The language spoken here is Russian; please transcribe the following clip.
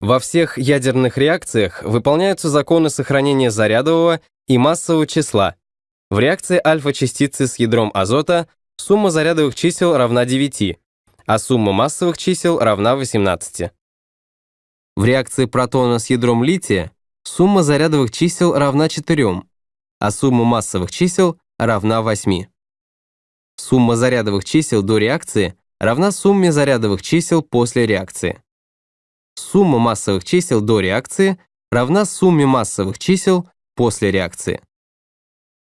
Во всех ядерных реакциях выполняются законы сохранения зарядового и массового числа. В реакции альфа-частицы с ядром азота сумма зарядовых чисел равна 9, а сумма массовых чисел равна 18. В реакции протона с ядром лития сумма зарядовых чисел равна 4, а сумма массовых чисел равна 8. Сумма зарядовых чисел до реакции равна сумме зарядовых чисел после реакции. Сумма массовых чисел до реакции равна сумме массовых чисел после реакции.